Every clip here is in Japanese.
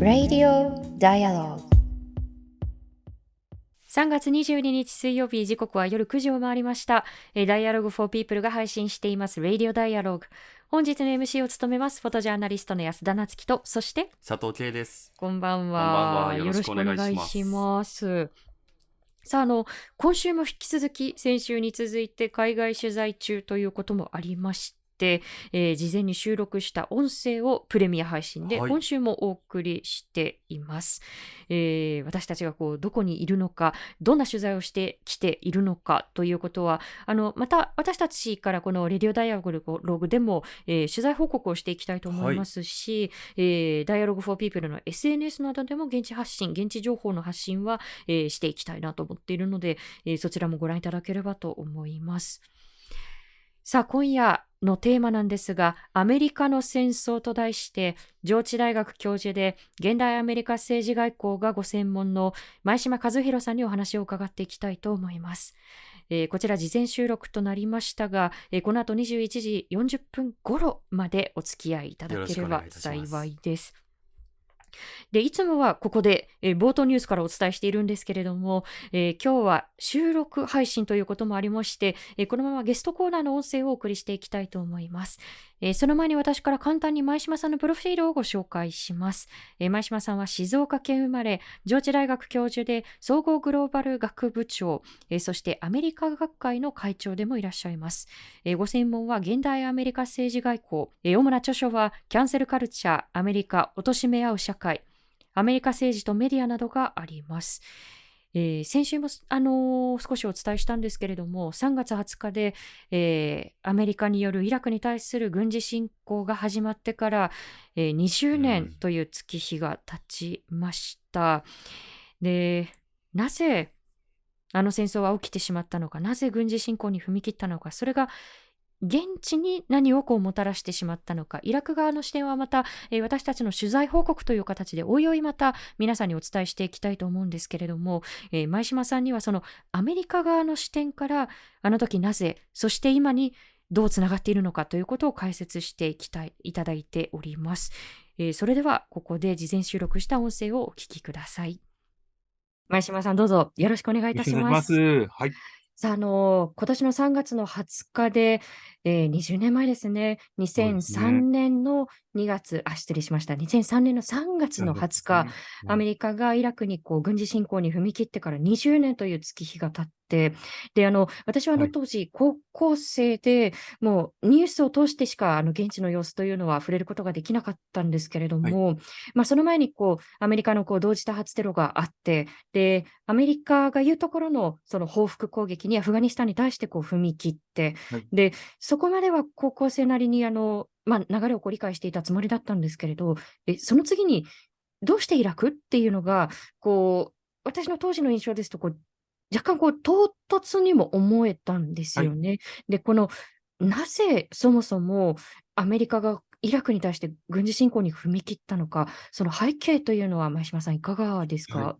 Radio Dialogue 3月22日水曜日時刻は夜9時を回りました。Dialogue for People が配信しています Radio Dialogue。本日の MC を務めますフォトジャーナリストの安田夏樹と、そして佐藤圭です。こんばんは。よろしくお願いします。さあ、あの、今週も引き続き先週に続いて海外取材中ということもありまし、えー、事前に収録した音声をプレミア配信で今週もお送りしています。はい、えー、私たちがこうどこにいるのか、どんな取材をしてきているのかということは、あのまた私たちからこのレディオダイアログでも、えー、取材報告をしていきたいと思いますし、はい、えー、ダイアログフォーピープルの SNS などでも現地発信、現地情報の発信は、えー、していきたいなと思っているので、えー、そちらもご覧いただければと思います。さあ、今夜のテーマなんですが、アメリカの戦争と題して、上智大学教授で、現代アメリカ政治外交がご専門の前島和弘さんにお話を伺っていきたいと思います。えー、こちら事前収録となりましたが、えー、この後21時40分頃までお付き合いいただければ幸いです。で、いつもはここで、えー、冒頭ニュースからお伝えしているんですけれども、えー、今日は収録配信ということもありまして、えー、このままゲストコーナーの音声をお送りしていきたいと思います。えー、その前に私から簡単に前島さんのプロフィールをご紹介します。えー、前島さんは静岡県生まれ、上智大学教授で総合グローバル学部長、えー、そしてアメリカ学会の会長でもいらっしゃいます。えご専門は現代アメリカ政治外交、え主な著書はキャンセルカルチャー、アメリカ、貶め合う社会、アメリカ政治とメディアなどがあります。えー、先週も、あのー、少しお伝えしたんですけれども、3月20日で、えー、アメリカによるイラクに対する軍事侵攻が始まってから、え20年という月日が経ちました。うん、で、なぜあの戦争は起きてしまったのか、なぜ軍事侵攻に踏み切ったのか、それが現地に何をこうもたらしてしまったのか、イラク側の視点はまた、えー、私たちの取材報告という形で、おいおいまた皆さんにお伝えしていきたいと思うんですけれども、えー、前島さんにはそのアメリカ側の視点から、あの時なぜ、そして今にどうつながっているのかということを解説していきたい、いただいております。えー、それでは、ここで事前収録した音声をお聞きください。前島さん、どうぞよろしくお願いいたします。はい。さあ、あの、今年の3月の20日で、えー、20年前ですね、2003ね。年の2月、あ、失礼しました。2003年の3月の20日、アメリカがイラクにこう軍事侵攻に踏み切ってから20年という月日が経って、で、あの、私はあの当時、高校生で、もうニュースを通してしか、あの、現地の様子というのは触れることができなかったんですけれどはい。も、まあ、その前にこう、アメリカのこう同時多発テロがあって、で、アメリカが言うところのその報復攻撃にアフガニスタンに対してこう踏み切って、はい。で、そこまでは高校生なりにあの、まあ、流れをこう理解していたつもりだったんですけれど、え、その次に、どうしてイラクっていうのが、こう、私の当時の印象ですと、こう、若干こう、唐突にも思えたんですよね。で、この、なぜそもそもアメリカがイラクに対して軍事侵攻に踏み切ったのか、その背景というのは前島さんいかがですはい。か？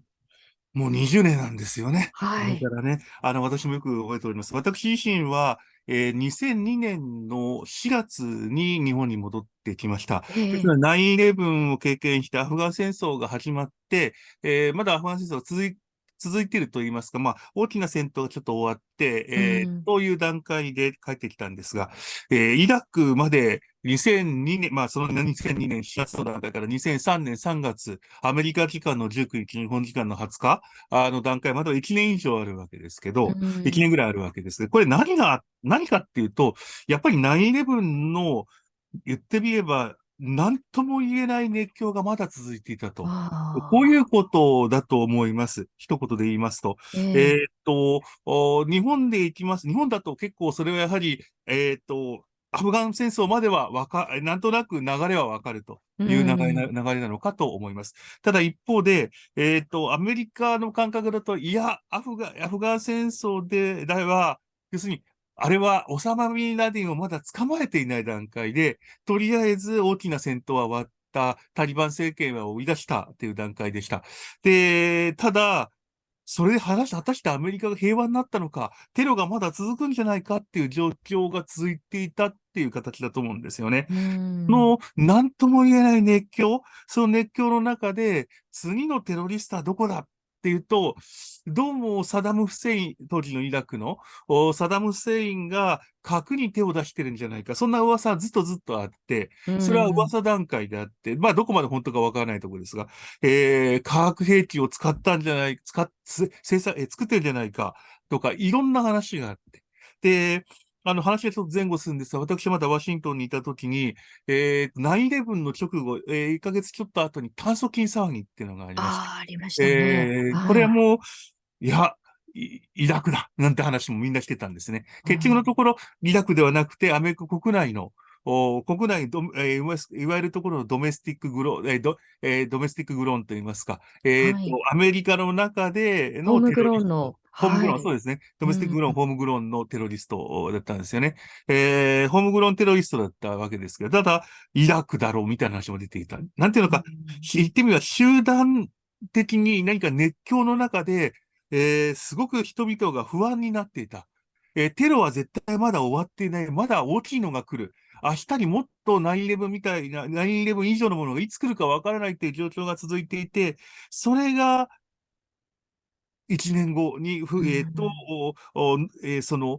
もう20年なんですよね。はい。からね、あの、私もよく覚えております。私自身は、えー、2002年の4月に日本に戻ってきました。えですから9-11を経験してアフガン戦争が始まって、えー、まだアフガン戦争が続い続いていると言いますか、まあ、大きな戦闘がちょっと終わって、えー、うん、という段階で帰ってきたんですが、えー、イラクまで2002年、まあ、その2002年4月の段階から2003年3月、アメリカ時間の19日、日本時間の20日あの段階までは1年以上あるわけですけど、うん、1年ぐらいあるわけですけど、これ何が、何かっていうと、やっぱり9-11の言ってみれば、何とも言えない熱狂がまだ続いていたと。こういうことだと思います。一言で言いますと。えー、えー、と、日本で行きます。日本だと結構それはやはり、えっ、ー、と、アフガン戦争まではわか、なんとなく流れはわかるという流れな,、流れなのかと思います。ただ一方で、えっ、ー、と、アメリカの感覚だと、いや、アフガン、アフガン戦争で、だは、要するに、あれは、オサマ・ビンラディンをまだ捕まえていない段階で、とりあえず大きな戦闘は終わった、タリバン政権は追い出したという段階でした。で、ただ、それで果たしてアメリカが平和になったのか、テロがまだ続くんじゃないかっていう状況が続いていたっていう形だと思うんですよね。の、なんとも言えない熱狂、その熱狂の中で、次のテロリストはどこだっていうと、どうもサダム・フセイン、当時のイラクのサダム・フセインが核に手を出してるんじゃないか、そんな噂はずっとずっとあって、それは噂段階であって、まあどこまで本当かわからないところですが、えー、化学兵器を使ったんじゃない、使っ、生産、え作ってるんじゃないかとか、いろんな話があって。で、あの話がちょっと前後するんですが、私まだワシントンにいたときに、えー、9-11の直後、えー、1ヶ月ちょっと後に炭疽菌騒ぎっていうのがありました。ああ、りましたね。えー、これはもう、いや、イラクだなんて話もみんなしてたんですね。結局のところ、イラクではなくて、アメリカ国内の、お国内ど、えー、いわゆるところのドメスティックグロー、えードえー、ドメスティックグローンといいますか、えーと、はい、アメリカの中でのテロリスト。ホームグローン、はい、そうですね。ドメスティックグローン、うん、ホームグローンのテロリストだったんですよね。えー、ホームグローンテロリストだったわけですけど、ただ、イラクだろうみたいな話も出ていた。なんていうのか、うん、言ってみれば集団的に何か熱狂の中で、えー、すごく人々が不安になっていた。えー、テロは絶対まだ終わっていない。まだ大きいのが来る。明日にもっと9-11みたいな、9-11以上のものがいつ来るかわからないっていう状況が続いていて、それが1年後に、えー、と、えー、その、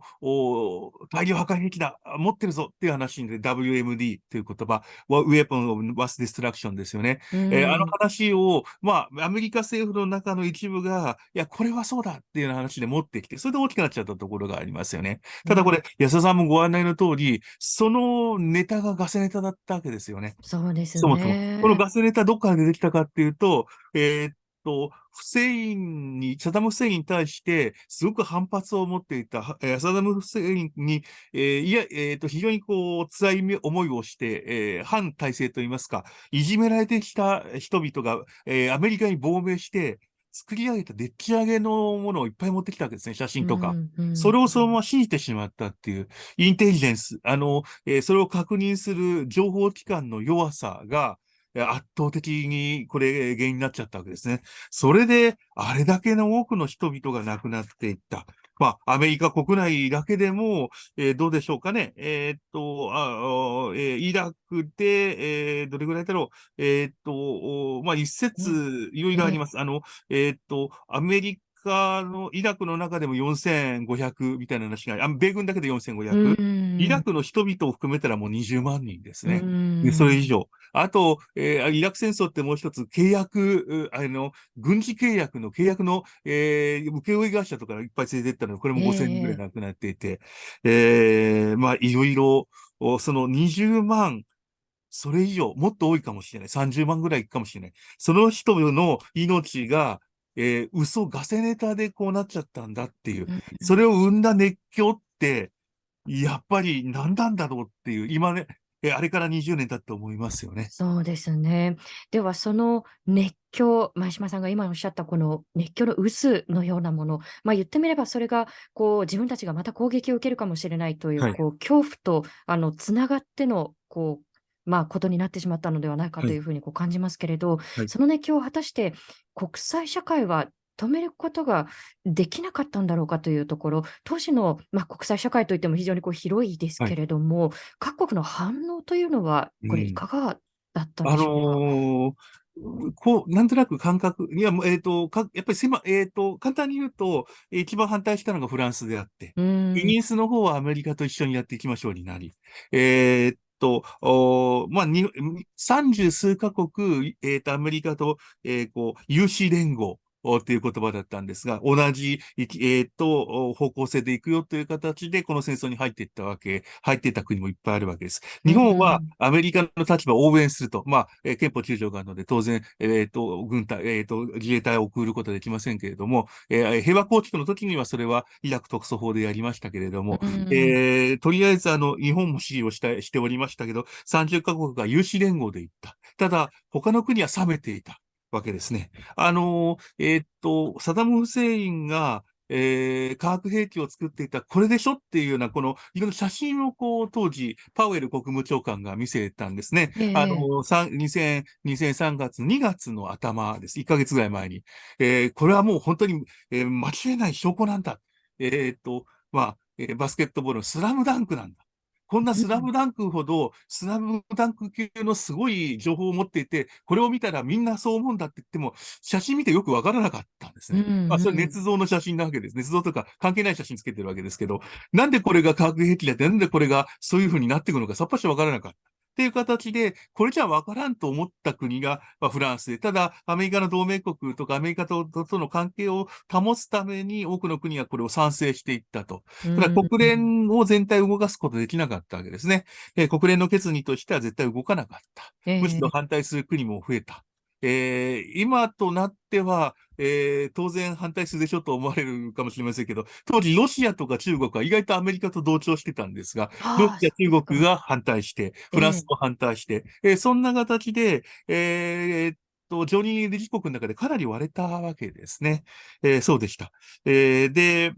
大量破壊兵器だ、持ってるぞっていう話で WMD という言葉、Weapon of Mass Destruction ですよね。えー、あの話を、まあ、アメリカ政府の中の一部が、いや、これはそうだっていう話で持ってきて、それで大きくなっちゃったところがありますよね。ただこれ、安田さんもご案内の通り、そのネタがガセネタだったわけですよね。そうですね。そもそも。このガセネタどっから出てきたかっていうと、えー、と、フセインに、サダム・フセインに対して、すごく反発を持っていた、えー、サダム・フセインに、えー、いや、えっ、ー、と、非常にこう、辛い思いをして、えー、反体制といいますか、いじめられてきた人々が、えー、アメリカに亡命して、作り上げたでっち上げのものをいっぱい持ってきたわけですね、写真とか。うんうん、それをそのまま信じてしまったっていう、インテリジェンス、あの、えー、それを確認する情報機関の弱さが、圧倒的にこれ原因になっちゃったわけですね。それで、あれだけの多くの人々が亡くなっていった。まあ、アメリカ国内だけでも、えー、どうでしょうかね。えー、っと、あえー、イラクで、えー、どれぐらいだろう。えー、っと、まあ、一説、いろいろあります。あの、えっと、アメリカの、イラクの中でも4500みたいな話があ、米軍だけで4500。イラクの人々を含めたらもう20万人ですね。でそれ以上。あと、えー、イラク戦争ってもう一つ契約、あの、軍事契約の契約の、えー、請負会社とかいっぱい連れてったので、これも5000人ぐらい亡くなっていて、えー、えー、まあ、いろいろ、その20万、それ以上、もっと多いかもしれない。30万ぐらいかもしれない。その人の命が、えー、嘘、ガセネタでこうなっちゃったんだっていう、それを生んだ熱狂って、やっぱり何なんだろうっていう、今ね、えあれから20年経って思いますよね。そうですね。では、その熱狂、前島さんが今おっしゃったこの熱狂の渦のようなもの、まあ、言ってみればそれがこう自分たちがまた攻撃を受けるかもしれないという、はい、こう恐怖とあのつながってのこうまあ、ことになってしまったのではないかとい。うふうにこう感じますけれど、はい、その熱狂を果たして国際社会は止めることができなかったんだろうかというところ、当時の、まあ、国際社会といっても非常にこう広いですけれども、はい、各国の反応というのは、これ、いかがだったんでしょうか？うん、あのーこう、なんとなく感覚、いや、えっ、ー、と、かやっぱり狭、えっ、ー、と、簡単に言うと、一番反対したのがフランスであって、イギリスの方はアメリカと一緒にやっていきましょうになり、えー、と、おまあ、三十数カ国、えっ、ー、と、アメリカと、えー、こう、有志連合、という言葉だったんですが、同じ、えー、と、方向性でいくよという形で、この戦争に入っていったわけ、入っていった国もいっぱいあるわけです。日本はアメリカの立場を応援すると、まあ、えー、憲法9条があるので、当然、えっ、ー、と、軍隊、えっ、ー、と、自衛隊を送ることはできませんけれども、えー、平和構築の時にはそれはイラク特措法でやりましたけれども、えー、とりあえず、あの、日本も支持をしたしておりましたけど、30カ国が有志連合で行った。ただ、他の国は冷めていた。わけですね。あの、えー、っと、サダム・フセインが、えー、化学兵器を作っていた、これでしょっていうような、この、いろんな写真をこう、当時、パウエル国務長官が見せたんですね。ええあの、2000 2003月、2月の頭です。1ヶ月ぐらい前に。えー、これはもう本当に、えー、間違いない証拠なんだ。えーっと、まあ、えーバスケットボールのスラムダンクなんだ。こんなスラムダンクほど、スラムダンク級のすごい情報を持っていて、これを見たらみんなそう思うんだって言っても、写真見てよくわからなかったんですね。うんまあ、それ捏造の写真なわけです。捏造とか関係ない写真つけてるわけですけど、なんでこれが化学兵器だって、なんでこれがそういう風になっていくのかさっぱしわからなかった。っていう形で、これじゃわからんと思った国が、まあ、フランスで、ただ、アメリカの同盟国とかアメリカととの関係を保つために、多くの国がこれを賛成していったと。ただ国連を全体を動かすことできなかったわけですね。えー国連の決議としては絶対動かなかった。ええむしろ反対する国も増えた。えー今となっては、えー当然反対するでしょと思われるかもしれませんけど、当時ロシアとか中国は意外とアメリカと同調してたんですが、はあロシア、中国が反対して、フランスも反対して、えーそんな形で、えーっと、常任理事国の中でかなり割れたわけですね。えーそうでした。えーで、い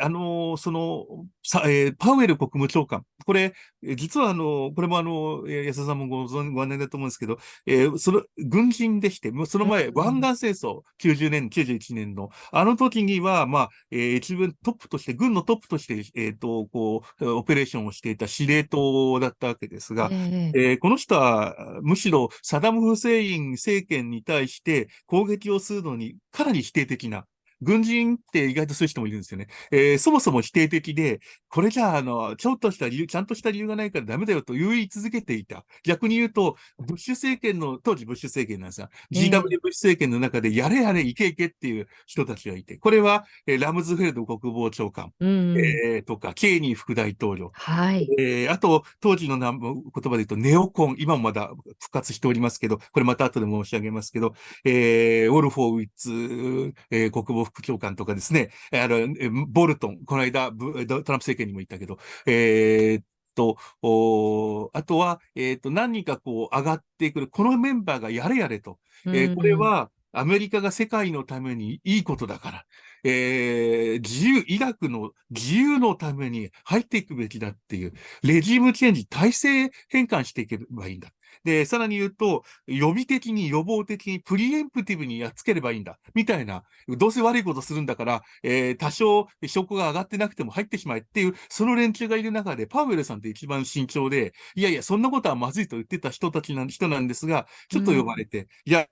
あのーその、さ、えーパウエル国務長官。これ、えー実はあの、これもあの、えー安田さんもご存ご案内だと思うんですけど、えーその、軍人でして、もうその前、うん湾岸戦争、90年、91年の、あの時には、まあ、えー一分トップとして、軍のトップとして、えっ、と、こう、オペレーションをしていた司令塔だったわけですが、えええーこの人は、むしろサダム・フセイン政権に対して攻撃をするのにかなり否定的な。軍人って意外とそういう人もいるんですよね。えーそもそも否定的で、これじゃあ、あの、ちょっとした理由、ちゃんとした理由がないからダメだよと言い続けていた。逆に言うと、ブッシュ政権の、当時ブッシュ政権なんですが、ええ GW ブッシュ政権の中でやれやれ、いけいけっていう人たちがいて、これは、えーラムズフェルド国防長官、うんうんえーとか、ケーニー副大統領、はい。えーあと、当時のな言葉で言うと、ネオコン、今もまだ復活しておりますけど、これまた後で申し上げますけど、えーウォルフォーウィッツ、えー国防副長官とかですね、あの、えーボルトン、この間、ブトランプ政権にも言ったけど、えーっと、おーあとは、えーっと、何人かこう上がってくる、このメンバーがやれやれと、えーこれは、アメリカが世界のためにいいことだから、えー自由、イラクの自由のために入っていくべきだっていう、レジームチェンジ、体制変換していけばいいんだ。で、さらに言うと、予備的に予防的にプリエンプティブにやっつければいいんだ。みたいな、どうせ悪いことするんだから、えー多少証拠が上がってなくても入ってしまえっていう、その連中がいる中で、パウエルさんって一番慎重で、いやいや、そんなことはまずいと言ってた人たちなん、人なんですが、ちょっと呼ばれて、いや、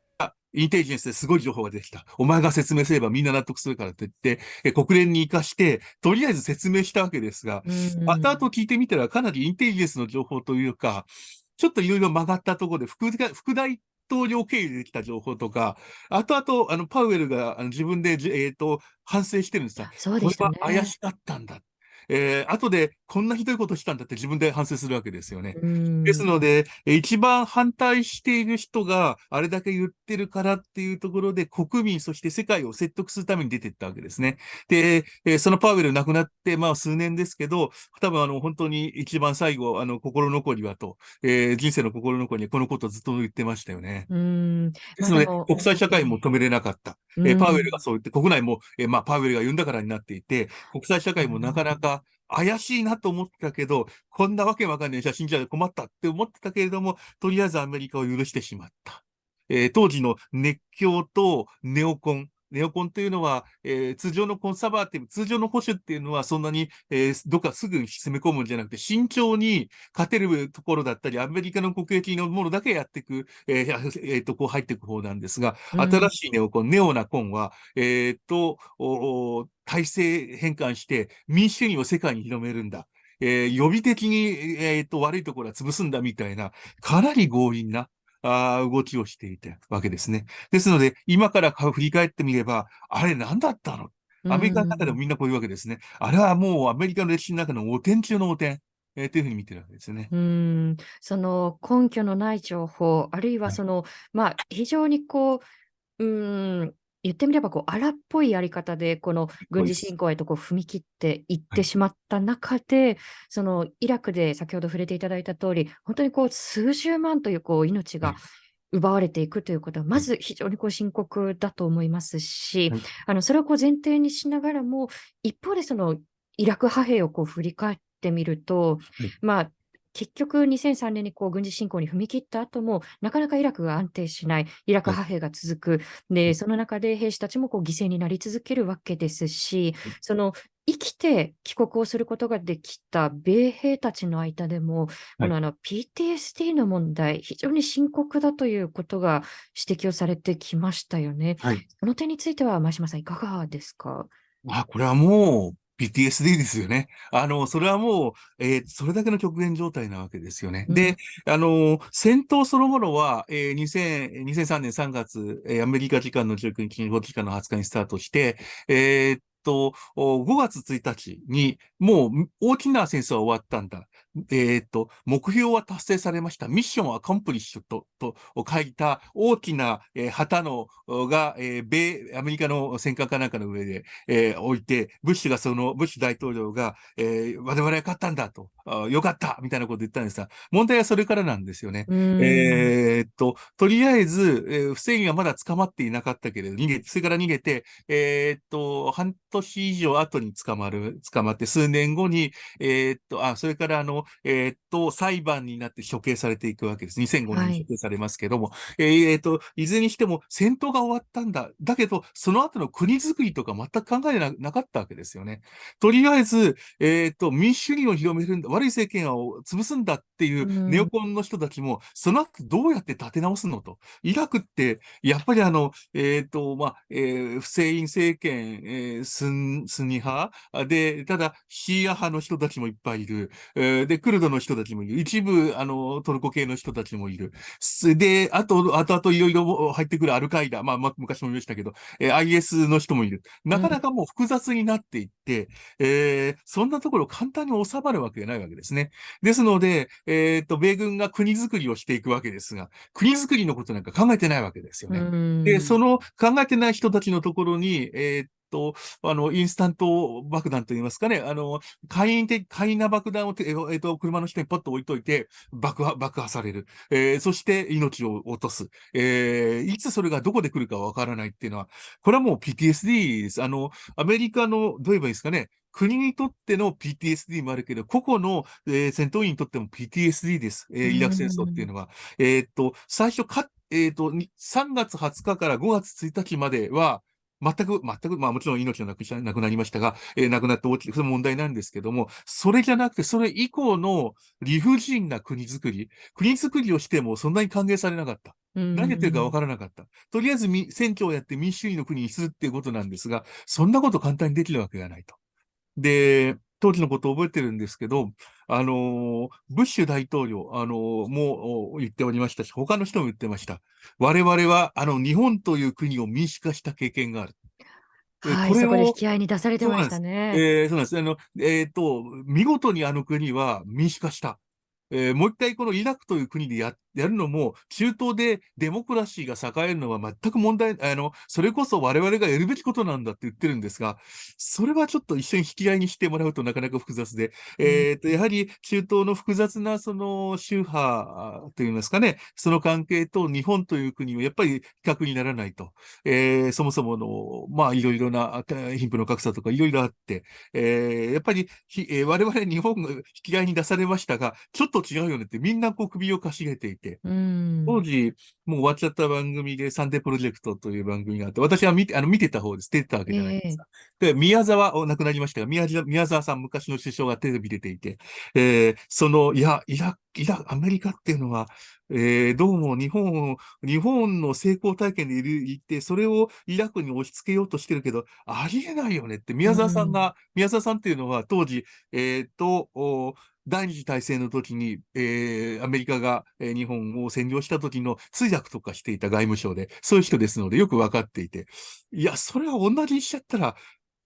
インテリジェンスですごい情報が出てきた。お前が説明すればみんな納得するからって言って、え国連に行かして、とりあえず説明したわけですが、うん後々聞いてみたらかなりインテリジェンスの情報というか、ちょっといろいろ曲がったところで副大、副大統領経由でできた情報とか、後々、あの、パウエルが自分でじ、えっ、と、反省してるんですよ。そうでしたね。これは怪しかったんだ。えー、後でこんなひどいことしたんだって自分で反省するわけですよね。うんですので、えー一番反対している人があれだけ言ってるからっていうところで国民、そして世界を説得するために出ていったわけですね。で、えーそのパウエル亡くなって、まあ数年ですけど、多分あの本当に一番最後、あの心残りはと、えー人生の心残りにこのことをずっと言ってましたよね。うん。ですので、国際社会も止めれなかった。えーパウエルがそう言って、国内も、えーまあ、パウエルが言うんだからになっていて、国際社会もなかなか怪しいなと思ってたけど、こんなわけわかんない写真じゃ困ったって思ってたけれども、とりあえずアメリカを許してしまった。えー当時の熱狂とネオコン。ネオコンというのは、えー通常のコンサバーティブ、通常の保守っていうのはそんなに、えーどっかすぐに攻め込むんじゃなくて、慎重に勝てるところだったり、アメリカの国益のものだけやっていく、えー えーと、こう入っていく方なんですが、うん新しいネオコン、ネオナコンは、えーっと、体制変換して民主主義を世界に広めるんだ。えー予備的に、えーっと、悪いところは潰すんだみたいな、かなり強引な、あー動きをしていたわけですね。ですので、今から振り返ってみれば、あれ何だったの？アメリカの中でもみんなこういうわけですね。あれはもうアメリカの歴史の中の汚点中の汚点、えーというふうに見てるわけですね。うん、その根拠のない情報、あるいはその、まあ、非常にこう、うん、言ってみればこう荒っぽいやり方で、この軍事侵攻へとこう踏み切っていってしまった中で、そのイラクで先ほど触れていただいた通り、本当にこう数十万というこう命がはい。奪われていくということは、まず非常にこう深刻だと思いますし、はい。あのそれをこう前提にしながらも、一方でそのイラク派兵をこう振り返ってみると、はい。まあ、結局2003年にこう軍事侵攻に踏み切った後も、なかなかイラクが安定しない、イラク派兵が続く、でその中で兵士たちもこう犠牲になり続けるわけですし、その生きて帰国をすることができた米兵たちの間でも、このあの PTSD の問題、非常に深刻だということが指摘をされてきましたよね。はい。その点については、前島さん、いかがですか？あ、これはもう PTSD ですよね。あの、それはもう、えーそれだけの極限状態なわけですよね。で、あの、戦闘そのものは、えー2000 2003年3月、えーアメリカ時間の19日、日本時間の20日にスタートして、えーっと、お5月1日に、もう大きな戦争は終わったんだ。えーっと、目標は達成されました。ミッションアコンプリッシュと、と書いた大きな、えー旗の、が、えー米、アメリカの戦艦かなんかの上で、えー置いて、ブッシュがその、ブッシュ大統領が、えー我々は勝ったんだと、あよかったみたいなこと言ったんですが、問題はそれからなんですよね。うんえーっと、とりあえず、えー不正義はまだ捕まっていなかったけれど、逃げ、それから逃げて、えーっと、半年以上後に捕まる、捕まって、数年後に、えーっと、あ、それからあの、えーっと、裁判になって処刑されていくわけです。2005年に処刑されますけども、えーえーっと、いずれにしても戦闘が終わったんだ。だけど、その後の国づくりとか全く考えななかったわけですよね。とりあえず、えーっと、民主主義を広めるんだ、悪い政権を潰すんだっていううんネオコンの人たちも、その後どうやって立て直すのと。イラクって、やっぱりあの、えっ、と、まあ、えーフセイン政権、えースン、スニ派あで、ただ、シーア派の人たちもいっぱいいる。えーで、クルドの人たちもいる。一部、あの、トルコ系の人たちもいる。すで、あと、あとあといろいろ入ってくるアルカイダ、まあ、ま昔も言いましたけど、えー IS の人もいる。なかなかもう複雑になっていって、えーそんなところ簡単に収まるわけがないわけですね。ですので、えっ、と、米軍が国づくりをしていくわけですが、国づくりのことなんか考えてないわけですよね。うんで、その考えてない人たちのところに、えーっと、あの、インスタント爆弾といいますかね、あの、簡易的、簡易な爆弾をて、えーえーっと、車の下にポッと置いといて、爆破、爆破される。えーそして命を落とす。えーいつそれがどこで来るかわからないっていうのは、これはもう PTSD です。あの、アメリカの、どう言えばいいですかね、国にとっての PTSD もあるけど、個々の、えー戦闘員にとっても PTSD です。えーイラク戦争っていうのは。えーっと、最初か、えーっと、に3月20日から5月1日までは、全く、全く、まあもちろん命はなくしなくなりましたが、えー亡くなって大きい、それ問題なんですけども、それじゃなくて、それ以降の理不尽な国づくり、国づくりをしてもそんなに歓迎されなかった。何やってるか分からなかった。とりあえずみ選挙をやって民主主義の国にするっていうことなんですが、そんなこと簡単にできるわけがないと。で、当時のことを覚えてるんですけど、あのーブッシュ大統領、あのーもう言っておりましたし、他の人も言ってました。我々は、あの、日本という国を民主化した経験がある。えはい、これをそこで引き合いに出されてましたね。えーそうなんです。あの、えっ、と、見事にあの国は民主化した。えーもう一回このイラクという国でややるのも、中東でデモクラシーが栄えるのは全く問題、あの、それこそ我々がやるべきことなんだって言ってるんですが、それはちょっと一緒に引き合いにしてもらうとなかなか複雑で、えっ、と、やはり中東の複雑なその宗派といいますかね、その関係と日本という国はやっぱり比較にならないと。えーそもそもの、まあ、いろいろなあ貧富の格差とかいろいろあって、えーやっぱりひ、えー我々日本が引き合いに出されましたが、ちょっと違うよねってみんなこう首をかしげていて、うん。当時、もう終わっちゃった番組で、サンデープロジェクトという番組があって、私は見て、あの、見てた方です。出てたわけじゃないですか。で、宮沢、お亡くなりましたが、宮沢宮沢さん、昔の首相がテレビ出ていて、えーその、いや、イラ、イラ、アメリカっていうのは、えーどうも日本を、日本の成功体験でいる、いて、それをイラクに押し付けようとしてるけど、ありえないよねって、宮沢さんが、宮沢さんっていうのは当時、えーと、お第二次大戦の時に、えーアメリカが、えー日本を占領した時の通訳とかしていた外務省で、そういう人ですのでよくわかっていて、いや、それは同じにしちゃったら、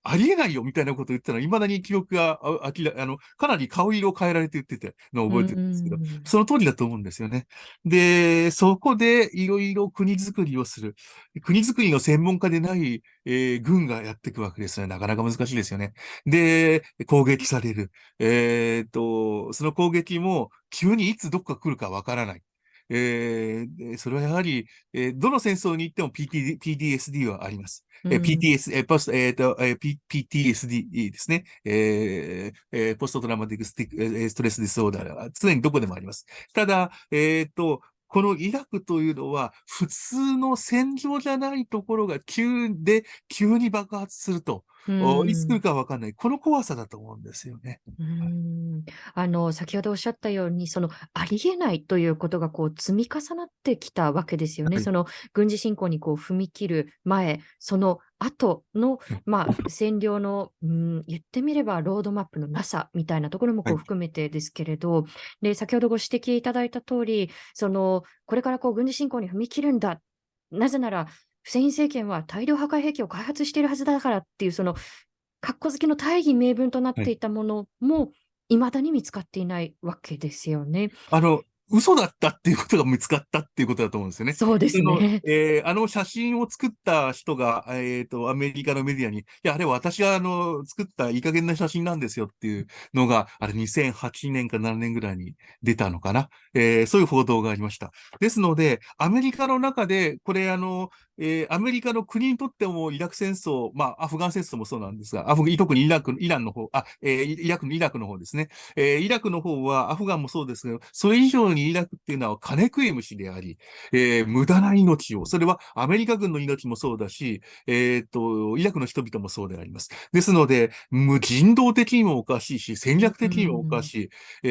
ありえないよみたいなことを言ったら、未だに記憶があ明らあの、かなり顔色を変えられて言っててのを覚えてるんですけど、うんその通りだと思うんですよね。で、そこでいろいろ国づくりをする。国づくりの専門家でない、えー軍がやっていくわけですね。なかなか難しいですよね。で、攻撃される。えーっと、その攻撃も急にいつどこか来るかわからない。えー、それはやはり、えー、どの戦争に行っても PT PTSD はあります。うん、えー、PTS、えー、 post、えっ、ー、と、えー、P、PTSD ですね。えーえー、 post traumatic stic stress disorder は常にどこでもあります。ただ、えっ、ー、と、このイラクというのは、普通の戦場じゃないところが急で、急に爆発すると。いつ来るかわかんない。この怖さだと思うんですよね。うんあの、先ほどおっしゃったように、その、ありえないということがこう積み重なってきたわけですよね。はい、その、軍事侵攻にこう踏み切る前、その後の、まあ、占領の、うん、言ってみればロードマップのなさみたいなところもこう含めてですけれど、はい、で、先ほどご指摘いただいた通り、その、これからこう軍事侵攻に踏み切るんだ。なぜなら、フセイン政権は大量破壊兵器を開発しているはずだからっていう、その、かっこ好きの大義名分となっていたものも、いまだに見つかっていないわけですよね。あの、嘘だったっていうことが見つかったっていうことだと思うんですよね。そうですね。えー、あの写真を作った人が、えっ、ー、と、アメリカのメディアに、いや、あれ私があの、作ったいい加減な写真なんですよっていうのが、あれ2008年か7年ぐらいに出たのかな。えー、そういう報道がありました。ですので、アメリカの中で、これあの、えー、アメリカの国にとってもイラク戦争、まあ、アフガン戦争もそうなんですが、アフ特にイラク、イランの方、あ、えー、イラクのイラクの方ですね。えー、イラクの方はアフガンもそうですけど、それ以上にイラクっていうのは金食い虫であり、えー、無駄な命を、それはアメリカ軍の命もそうだし、えっ、と、イラクの人々もそうであります。ですので、無人道的にもおかしいし、戦略的にもおかしい、え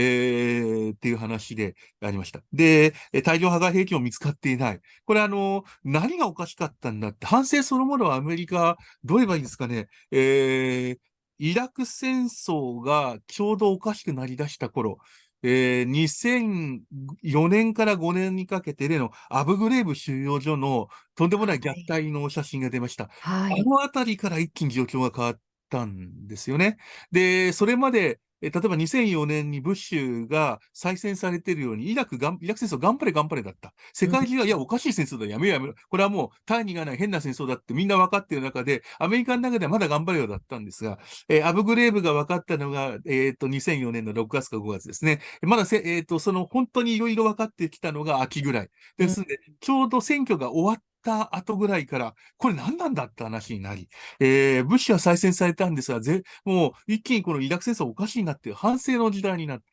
ー、っていう話でありました。で、大量破壊兵器も見つかっていない。これあの、何がおかしいかったんだって、反省そのものはアメリカ、どう言えばいいんですかね、えー、イラク戦争がちょうどおかしくなりだした頃、えー、2004年から5年にかけてでのアブグレーブ収容所のとんでもない虐待の写真が出ました。はい、あのあたりから一気に状況が変わったんですよね。で、それまでえ例えば2004年にブッシュが再選されているように、イラクがイラク戦争頑張れ頑張れだった。世界中が、いや、おかしい戦争だ、やめようやめろ。これはもう、大義がない変な戦争だってみんな分かっている中で、アメリカの中ではまだ頑張れよだったんですが、えー、アブグレーブが分かったのが、えっ、ー、と、2004年の6月か5月ですね。まだせ、えっ、ー、と、その本当にいろいろ分かってきたのが秋ぐらい。ですので、ちょうど選挙が終わった後ぐらいから、これ何なんだって話になり、えー、物資は再選されたんですが、ぜもう一気にこのイラク戦争おかしいなっていう反省の時代になって、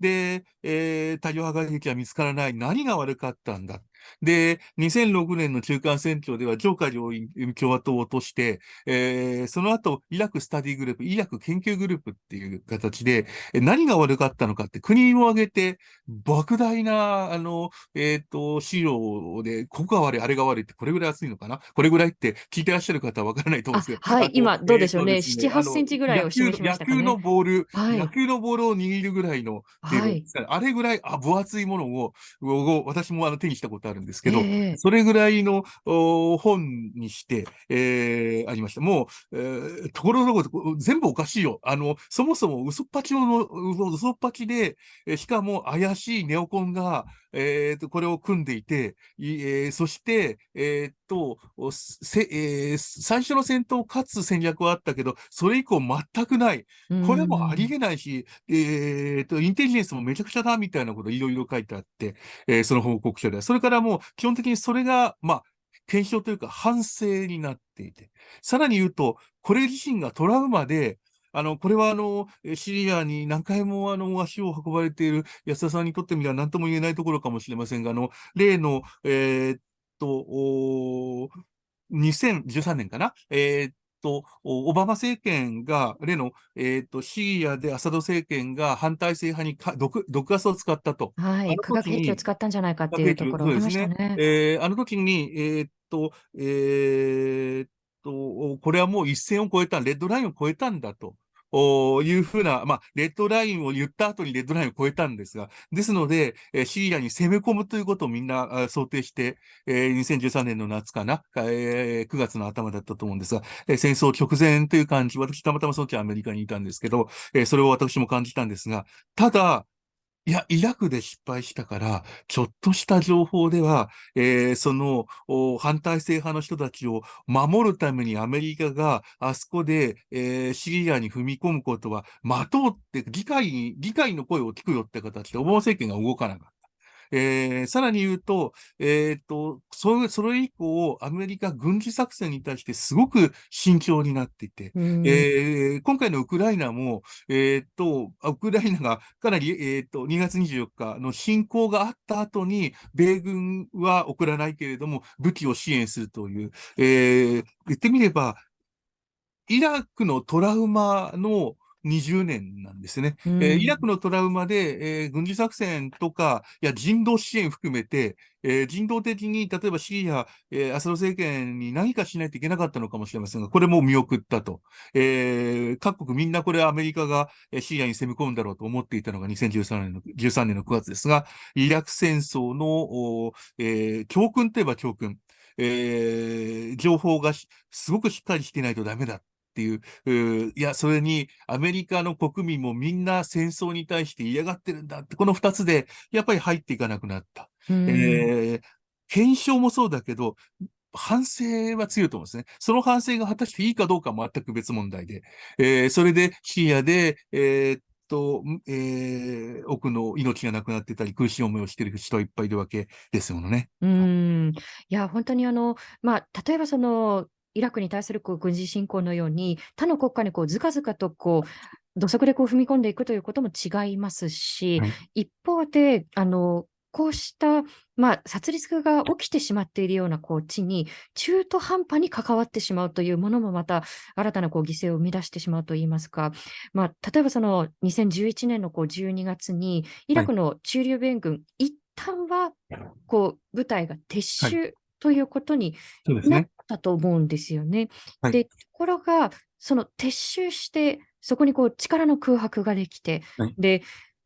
で、えー、多量破壊兵器は見つからない。何が悪かったんだ。で、2006年の中間選挙では、ジョーカー上院共和党を落として、えー、その後、イラクスタディグループ、イラク研究グループっていう形で、何が悪かったのかって国を挙げて、莫大な、あの、えっ、ー、と、資料で、ここが悪い、あれが悪いって、これぐらい厚いのかな？これぐらいって聞いてらっしゃる方はわからないと思うんですけど。はい、今、どうでしょうね？えー、ね7、8センチぐらいを示しましたか、ね、野球のボール、はい、野球のボールを握るぐらいの、はい、あれぐらいあ分厚いものを、私もあの手にしたことあるんですけど、えー、それぐらいの本にして、えー、ありました。もう、えー、ところどころ全部おかしいよ。あの、そもそも嘘っぱちの、嘘っぱちで、しかも怪しいネオコンが、えー、とこれを組んでいて、えー、そして、えー、とせえー、最初の戦闘を勝つ戦略はあったけど、それ以降全くない。これもありえないし、えー、とインテリジェンスもめちゃくちゃだみたいなこといろいろ書いてあって、えー、その報告書では。それからもう基本的にそれが、まあ、検証というか反省になっていて、さらに言うと、これ自身がトラウマで、あの、これはあの、シリアに何回もあの、足を運ばれている安田さんにとってみれば何とも言えないところかもしれませんが、あの、例の、えー、と、2013年かな？えー、っと、オバマ政権が、例の、えっ、と、シリアでアサド政権が反体制派にか毒毒ガスを使ったと。はい、化学兵器を使ったんじゃないかっていうところありましたね。ねえー、あの時に、えっ、と、えっ、と、これはもう一線を越えた、レッドラインを越えたんだと。いうふうな、まあ、レッドラインを言った後にレッドラインを超えたんですが、ですので、えシリアに攻め込むということをみんな想定して、えー、2013年の夏かな、えー、9月の頭だったと思うんですが、えー、戦争直前という感じ、私たまたまその時アメリカにいたんですけど、えー、それを私も感じたんですが、ただ、いや、イラクで失敗したから、ちょっとした情報では、えー、その反体制派の人たちを守るためにアメリカがあそこで、えー、シリアに踏み込むことは待とうって議会に、議会の声を聞くよって形でオバマ政権が動かなかった。えー、さらに言うと、えっ、と、それ、それ以降、アメリカ軍事作戦に対してすごく慎重になっていて、えー、今回のウクライナも、えっ、と、ウクライナがかなり、えっ、と、2月24日の侵攻があった後に、米軍は送らないけれども、武器を支援するという、えー、言ってみれば、イラクのトラウマの20年なんですね。うん、えー、イラクのトラウマで、えー、軍事作戦とか、いや人道支援含めて、えー、人道的に、例えばシリア、えー、アサド政権に何かしないといけなかったのかもしれませんが、これも見送ったと。えー、各国みんなこれアメリカがシリアに攻め込むんだろうと思っていたのが2013年の ,13 年の9月ですが、イラク戦争の、えー、教訓といえば教訓。えー、情報がすごくしっかりしていないとダメだっていう、ういや、それにアメリカの国民もみんな戦争に対して嫌がってるんだって、この二つでやっぱり入っていかなくなった。えー、検証もそうだけど、反省は強いと思うんですね。その反省が果たしていいかどうかは全く別問題で、えー、それでシリアで、えーと、えー、奥の命がなくなってたり、苦しい思いをしている人はいっぱいいるわけですものね。うん。いや、本当にあの、まあ、例えばその、イラクに対するこう軍事侵攻のように、他の国家にこうずかずかとこう土足でこう踏み込んでいくということも違いますし、はい、一方で、あのこうした、まあ、殺戮が起きてしまっているようなこう地に中途半端に関わってしまうというものもまた新たなこう犠牲を生み出してしまうといいますか、まあ、例えばその2011年のこう12月にイラクの駐留米軍、はい、一旦はこう部隊が撤収ということになったと思うんですよね。はい、でところが、その撤収して、そこにこう力の空白ができて、はい、で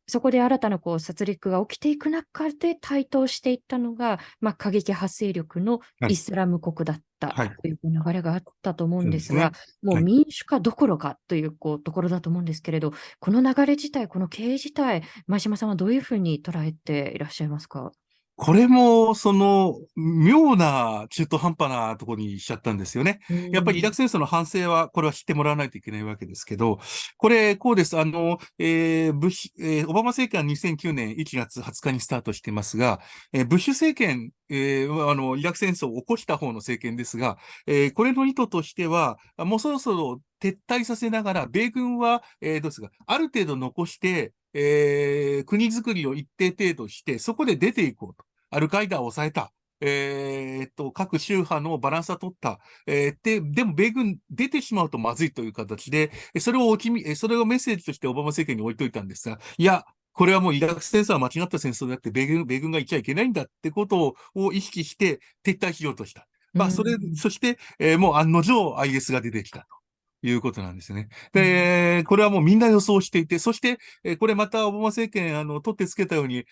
そこで新たなこう殺戮が起きていく中で台頭していったのが、まあ、過激派勢力のイスラム国だったという流れがあったと思うんですが、はい、もう民主化どころかというこうところだと思うんですけれど、この流れ自体、この経営自体、前島さんはどういうふうに捉えていらっしゃいますか？これも、その、妙な中途半端なところにしちゃったんですよね。やっぱりイラク戦争の反省は、これは知ってもらわないといけないわけですけど、これ、こうです。あの、えー、ブッシュ、えー、オバマ政権は2009年1月20日にスタートしていますが、えー、ブッシュ政権、えー、あの、イラク戦争を起こした方の政権ですが、えー、これの意図としては、もうそろそろ撤退させながら、米軍は、えー、どうですか、ある程度残して、えー、国づくりを一定程度して、そこで出ていこうと。アルカイダを抑えた。えー、っと、各宗派のバランスは取った。えー、で、でも米軍出てしまうとまずいという形で、それをおきみ、それをメッセージとしてオバマ政権に置いといたんですが、いや、これはもうイラク戦争は間違った戦争であって、米軍、米軍がいちゃいけないんだってことを意識して撤退しようとした。まあ、それ、そして、えー、もう案の定 IS が出てきたと。いうことなんですね。で、これはもうみんな予想していて、そして、えこれまたオバマ政権、あの、取ってつけたように、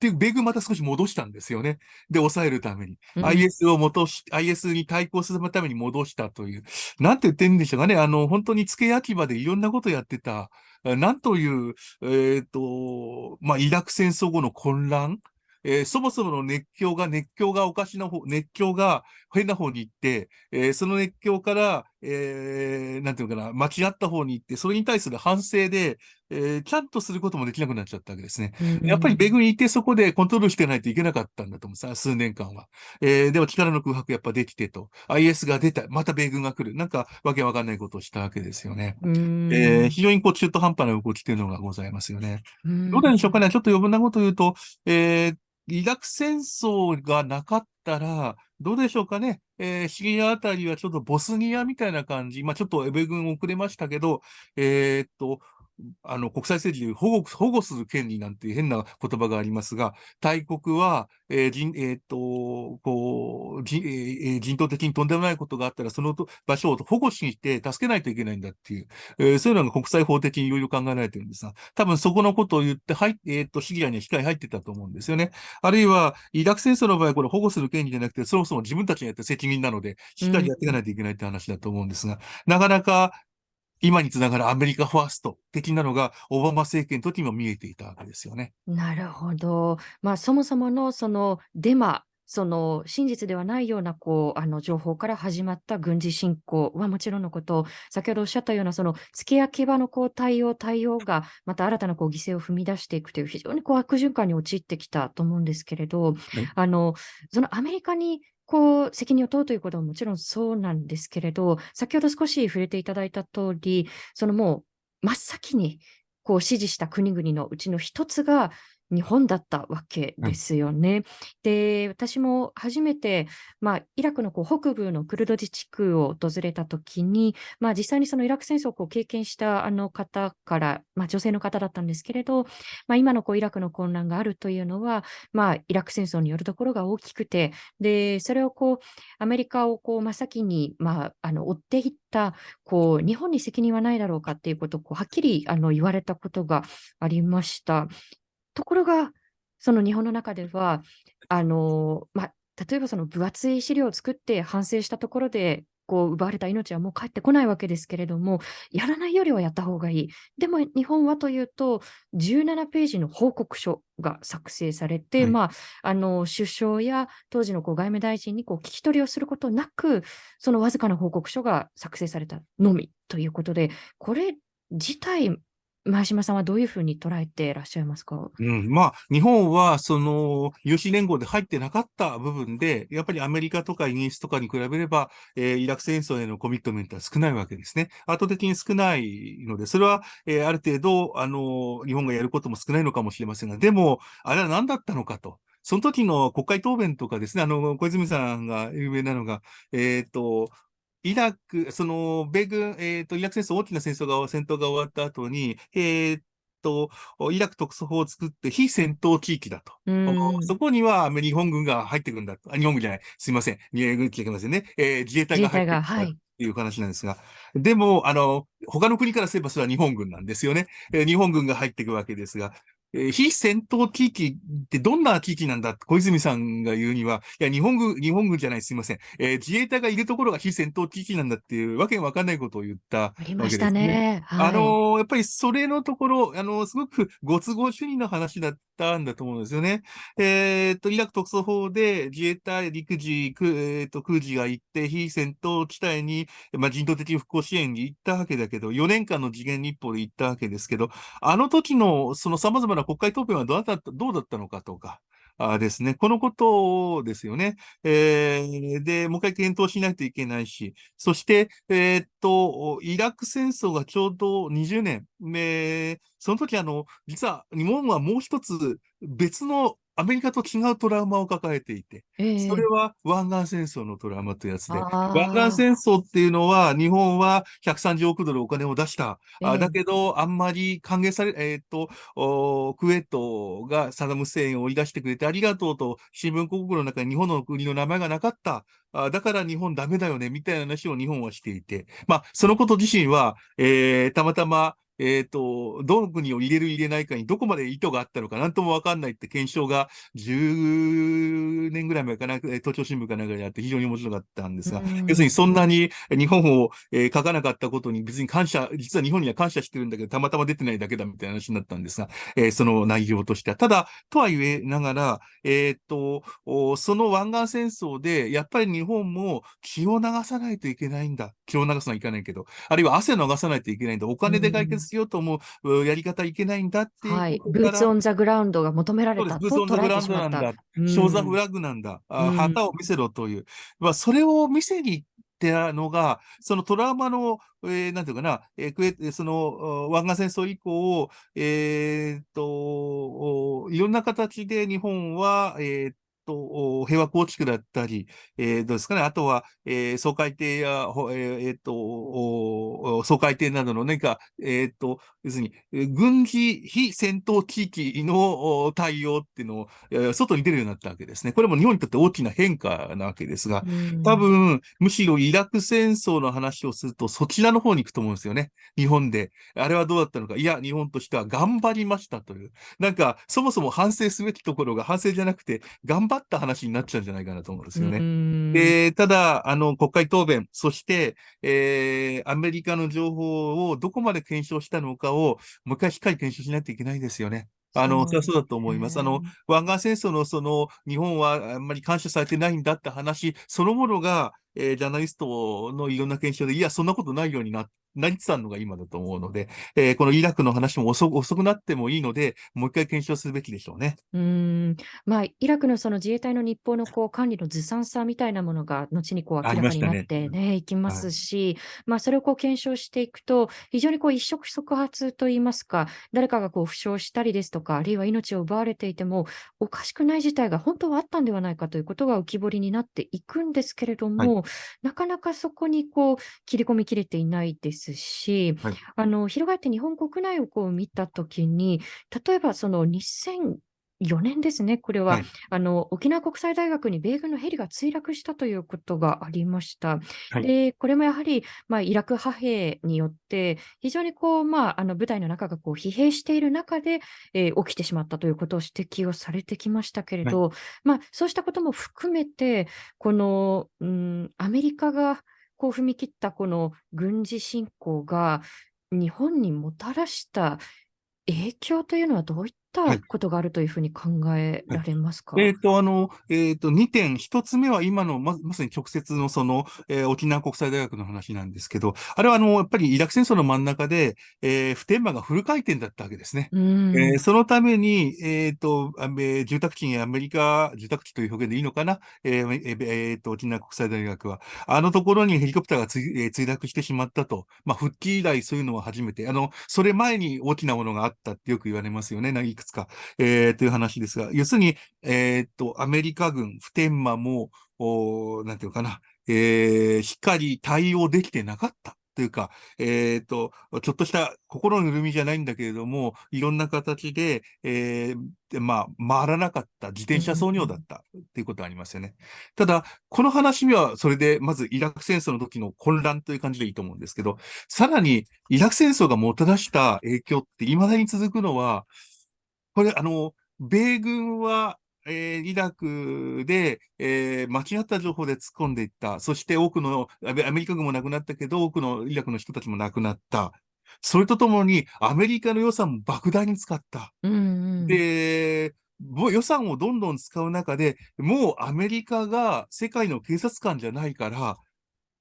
で、米軍また少し戻したんですよね。で、抑えるために。うん、IS を戻し、IS に対抗するために戻したという。なんて言ってんでしょうかね。あの、本当に付け焼き場でいろんなことやってた。なんという、えっ、ー、と、まあ、イラク戦争後の混乱。えー、そもそもの熱狂が、熱狂がおかしな方、熱狂が変な方に行って、えー、その熱狂から、えー、なんていうのかな、間違った方に行って、それに対する反省で、えー、ちゃんとすることもできなくなっちゃったわけですね。うん、やっぱり米軍にいてそこでコントロールしてないといけなかったんだと思うさ、数年間は。えー、でも力の空白やっぱできてと、IS が出た、また米軍が来る、なんかわけわかんないことをしたわけですよね。うん、えー、非常にこう中途半端な動きというのがございますよね。うん、どうなんでしょうかね、ちょっと余分なことを言うと、えー、イラク戦争がなかったら、どうでしょうかね。えー、シリアあたりはちょっとボスニアみたいな感じ。まあちょっとエベ軍遅れましたけど、えー、っと、あの、国際政治で保護、保護する権利なんて変な言葉がありますが、大国は、えー、人、えっ、と、こう、人、人道的にとんでもないことがあったら、その場所を保護して、助けないといけないんだっていう、えー、そういうのが国際法的にいろいろ考えられてるんですが、多分そこのことを言って、はい、えっ、と、シリアには控え入ってたと思うんですよね。あるいは、イラク戦争の場合、これ保護する権利じゃなくて、そもそも自分たちにやって責任なので、しっかりやっていかないといけないって話だと思うんですが、うん、なかなか、今につながるアメリカファースト的なのが、オバマ政権の時にも見えていたわけですよね。なるほど。まあ、そもそものそのデマその真実ではないようなこうあの情報から始まった軍事侵攻はもちろんのこと、先ほどおっしゃったようなその付け焼き場のこう対応、対応がまた新たなこう犠牲を踏み出していくという非常にこう悪循環に陥ってきたと思うんですけれど、あのそのアメリカにこう責任を問うということはもちろんそうなんですけれど、先ほど少し触れていただいた通り、そのもう真っ先にこう支持した国々のうちの一つが日本だったわけですよね。うん、で、私も初めて、まあ、イラクのこう北部のクルド自治区を訪れたときに、まあ、実際にそのイラク戦争をこう経験したあの方から、まあ、女性の方だったんですけれど、まあ、今のこうイラクの混乱があるというのは、まあ、イラク戦争によるところが大きくて、で、それをこう、アメリカをこう真っ先に、まあ、あの追っていった、こう、日本に責任はないだろうかっていうことをこうはっきりあの言われたことがありました。ところが、その日本の中では、あの、ま、例えばその分厚い資料を作って反省したところで、こう奪われた命はもう帰ってこないわけですけれども、やらないよりはやった方がいい。でも日本はというと、17ページの報告書が作成されて、はい、まあ、あの、首相や当時のこう外務大臣にこう聞き取りをすることなく、そのわずかな報告書が作成されたのみということで、これ自体前島さんはどういうふうに捉えていらっしゃいますか？うん、まあ、日本は、その、有志連合で入ってなかった部分で、やっぱりアメリカとかイギリスとかに比べれば、えー、イラク戦争へのコミットメントは少ないわけですね。圧倒的に少ないので、それは、えー、ある程度、あの、日本がやることも少ないのかもしれませんが、でも、あれは何だったのかと。その時の国会答弁とかですね、あの、小泉さんが有名なのが、えっ、ー、と、イラク、その、米軍、えっ、ー、と、イラク戦争、大きな戦争が、戦闘が終わった後に、えっ、ー、と、イラク特措法を作って非戦闘地域だと。そこには日本軍が入ってくるんだと。あ、日本軍じゃない。すいません。日本軍って言いませんね。えー、自衛隊が入ってくる。はい。いう話なんですが。でも、あの、他の国からすればそれは日本軍なんですよね。えー、日本軍が入っていくわけですが、えー、非戦闘地域ってどんな地域なんだ？小泉さんが言うには、いや、日本軍、日本軍じゃない、すいません。えー、自衛隊がいるところが非戦闘地域なんだっていうわけわかんないことを言ったわけです、ね。ありましたね。はい、あのー、やっぱりそれのところ、あのー、すごくご都合主義の話だったんだと思うんですよね。えっと、イラク特措法で自衛隊、陸自、えっと、空自が行って、非戦闘地帯に、まあ、人道的復興支援に行ったわけだけど、4年間の次元日報で行ったわけですけど、あの時のその様々な国会答弁はどうだったどうだったのかとか、あですね。このことですよね。えー、で、もう一回検討しないといけないし、そして、えー、っと、イラク戦争がちょうど20年。えー、その時あの、実は日本はもう一つ別のアメリカと違うトラウマを抱えていて、えー、それは湾岸戦争のトラウマというやつで、湾岸戦争っていうのは、日本は130億ドルお金を出した。えー、だけど、あんまり歓迎され、えっ、ー、と、クウェートがサダム・セインを追い出してくれてありがとうと、新聞広告の中に日本の国の名前がなかった。あだから日本ダメだよね、みたいな話を日本はしていて、まあ、そのこと自身は、えー、たまたま、えっ、ー、と、どの国を入れる入れないかにどこまで意図があったのかなんともわかんないって検証が10年ぐらい前かな、都庁新聞かなんかであって非常に面白かったんですが、要するにそんなに日本を、えー、書かなかったことに別に感謝、実は日本には感謝してるんだけど、たまたま出てないだけだみたいな話になったんですが、えー、その内容としては。ただ、とは言えながら、えっ、と、その湾岸戦争で、やっぱり日本も血を流さないといけないんだ。血を流すのはいかないけど、あるいは汗を流さないといけないんだ。お金で解決しようと思うやり方いけないんだっていう。はい。ブーツオンザグラウンドが求められたブーツオンザグラウンドなんだ。ショーザフラッグなんだ。あ旗を見せろという。まあ、それを見せに行ってたのが、そのトラウマの、えー、なんていうかな、えー、その、湾岸戦争以降、えー、っと、いろんな形で日本は、えー、と、平和構築だったり、えー、どうですかね。あとは、えー、総海艇や、えー、っと、総海艇などの何か、えー、っと、要するに、軍事非戦闘地域の対応っていうのを、外に出るようになったわけですね。これも日本にとって大きな変化なわけですが、多分、むしろイラク戦争の話をすると、そちらの方に行くと思うんですよね。日本で。あれはどうだったのか。いや、日本としては頑張りましたという。なんか、そもそも反省すべきところが反省じゃなくて、頑張った話になっちゃうんじゃないかなと思うんですよね。で、ただ、あの、国会答弁、そして、えー、アメリカの情報をどこまで検証したのかを、もう一回しっかり検証しないといけないですよね。あの、それはそうだと思います。あの、湾岸戦争のその、日本はあんまり感謝されてないんだって話そのものが、えー、ジャーナリストのいろんな検証で、いや、そんなことないようにななりつつあるのが今だと思うので、えー、このイラクの話も遅遅くなってもいいので、もう一回検証すべきでしょうね。うん。まあ、イラクのその自衛隊の日報のこう管理のずさんさみたいなものが、後にこう明らかになってね、ね。いきますし、はい、まあ、それをこう検証していくと、非常にこう一触即発といいますか、誰かがこう負傷したりですとか、あるいは命を奪われていても、おかしくない事態が本当はあったんではないかということが浮き彫りになっていくんですけれども、はい、なかなかそこにこう切り込みきれていないですし、はい、あの翻って日本国内をこう見たときに、例えばその2000 4年ですね、これは、はい、あの沖縄国際大学に米軍のヘリが墜落したということがありました。はい、でこれもやはり、まあ、イラク派兵によって、非常にこう、まあ、あの部隊の中がこう疲弊している中で、えー、起きてしまったということを指摘をされてきましたけれど、はい、まあ、そうしたことも含めて、この、うん、アメリカがこう踏み切ったこの軍事侵攻が、日本にもたらした影響というのはどういったたことがあるというふうに考えられますか、はい、えっ、ー、と、あの、えっ、ー、と、2点。1つ目は今のま、まさに直接のその、えー、沖縄国際大学の話なんですけど、あれはあの、やっぱりイラク戦争の真ん中で、えー、普天間がフル回転だったわけですね。えー、そのために、えっ、と、え住宅地にアメリカ、住宅地という表現でいいのかな、えーえー、と、沖縄国際大学は、あのところにヘリコプターがつ、え墜落してしまったと。まあ、復帰以来そういうのは初めて。あの、それ前に大きなものがあったってよく言われますよね。いくつか。えー、という話ですが、要するに、えー、っと、アメリカ軍、普天間も、おなんていうかな、えー、しっかり対応できてなかった。というか、えっ、ー、と、ちょっとした心の緩みじゃないんだけれども、いろんな形で、えー、まあ、回らなかった自転車操業だったっていうことがありますよね。ただ、この話には、それで、まずイラク戦争の時の混乱という感じでいいと思うんですけど、さらに、イラク戦争がもたらした影響って未だに続くのは、これ、あの、米軍は、えー、イラクで、えー、間違った情報で突っ込んでいった。そして多くの、アメリカ軍も亡くなったけど、多くのイラクの人たちも亡くなった。それとともに、アメリカの予算も莫大に使った。うんうん、で、予算をどんどん使う中で、もうアメリカが世界の警察官じゃないから、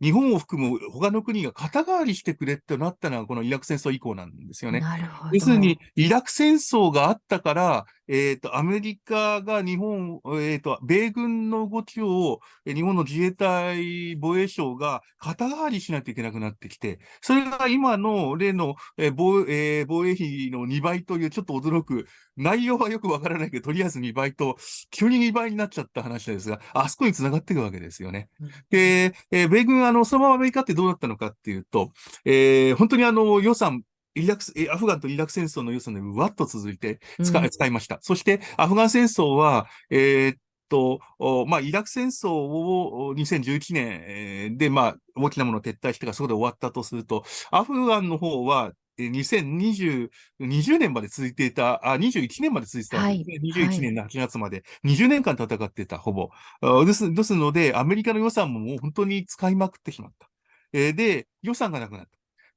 日本を含む他の国が肩代わりしてくれってなったのは、このイラク戦争以降なんですよね。要するに、イラク戦争があったから、えっ、ー、と、アメリカが日本、えっ、ー、と、米軍の動きを、日本の自衛隊防衛省が肩代わりしないといけなくなってきて、それが今の例の、えー防えー、防衛費の2倍というちょっと驚く、内容はよくわからないけど、とりあえず2倍と、急に2倍になっちゃった話ですが、あそこに繋がっていくわけですよね。で、えー、米軍、あの、そのままアメリカってどうなったのかっていうと、えー、本当にあの、予算、イラクアフガンとイラク戦争の予算でわっと続いて使,、うん、使いました。そして、アフガン戦争は、えー、っと、まあ、イラク戦争を2011年で、まあ、大きなものを撤退してからそこで終わったとすると、アフガンの方は2020 20年まで続いていた、あ、21年まで続いてた、はい、21年の8月まで、20年間戦っていた、ほぼ。ですですので、アメリカの予算ももう本当に使いまくってしまった。えー、で、予算がなくなった。